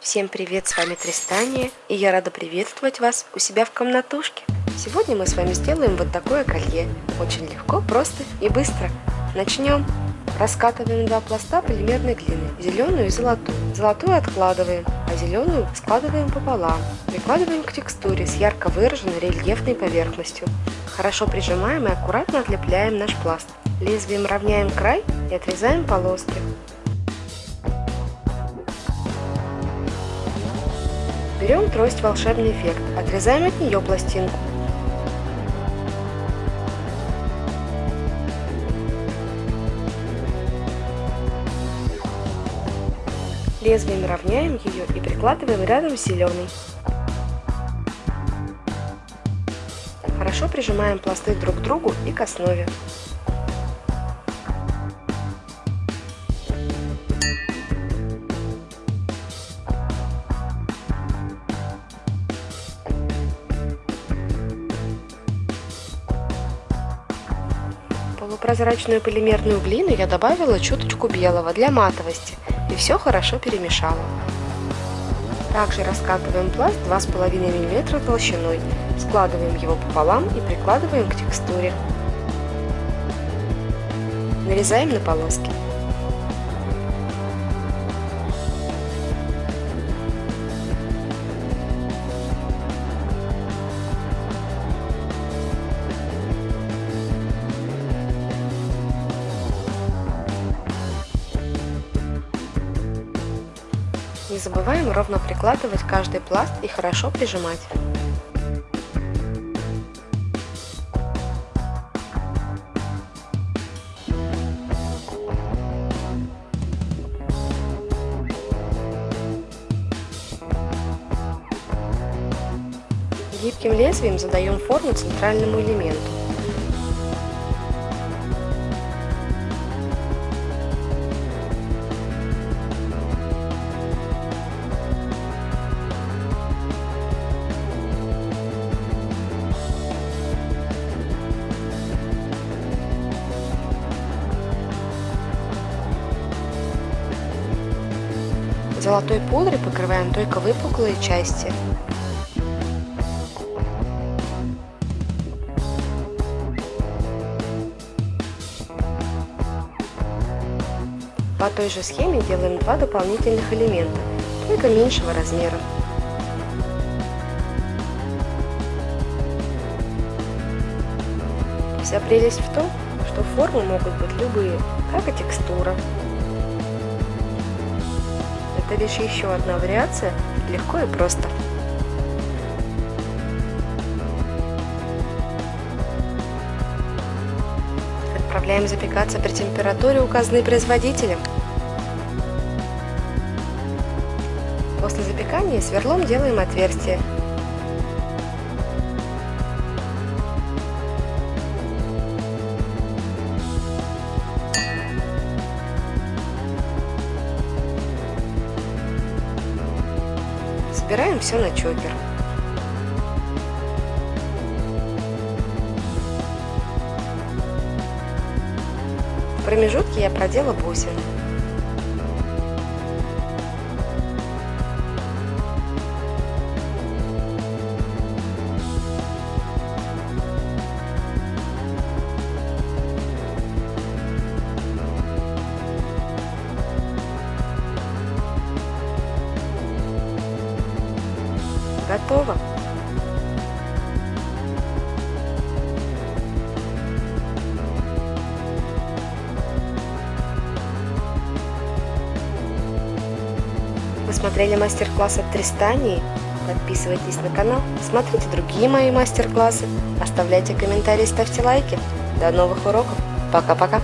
Всем привет, с вами Тристания, и я рада приветствовать вас у себя в комнатушке. Сегодня мы с вами сделаем вот такое колье. Очень легко, просто и быстро. Начнем. Раскатываем два пласта полимерной глины, зеленую и золотую. Золотую откладываем, а зеленую складываем пополам. Прикладываем к текстуре с ярко выраженной рельефной поверхностью. Хорошо прижимаем и аккуратно отлепляем наш пласт. Лезвием равняем край и отрезаем полоски. Берем трость «Волшебный эффект», отрезаем от нее пластинку. Лезвием равняем ее и прикладываем рядом с зеленой. Хорошо прижимаем пласты друг к другу и к основе. Полупрозрачную полимерную глину я добавила чуточку белого для матовости и все хорошо перемешала. Также раскатываем пласт 2,5 мм толщиной, складываем его пополам и прикладываем к текстуре. Нарезаем на полоски. Не забываем ровно прикладывать каждый пласт и хорошо прижимать. Гибким лезвием задаем форму центральному элементу. Золотой пудрой покрываем только выпуклые части. По той же схеме делаем два дополнительных элемента, только меньшего размера. Вся прелесть в том, что формы могут быть любые, как и текстура. Это лишь еще одна вариация, легко и просто. Отправляем запекаться при температуре, указанной производителем. После запекания сверлом делаем отверстие Собираем все на чокер. В промежутке я продела бусины. Готово. Вы смотрели мастер-класс от Тристании? Подписывайтесь на канал, смотрите другие мои мастер-классы, оставляйте комментарии, ставьте лайки. До новых уроков. Пока-пока.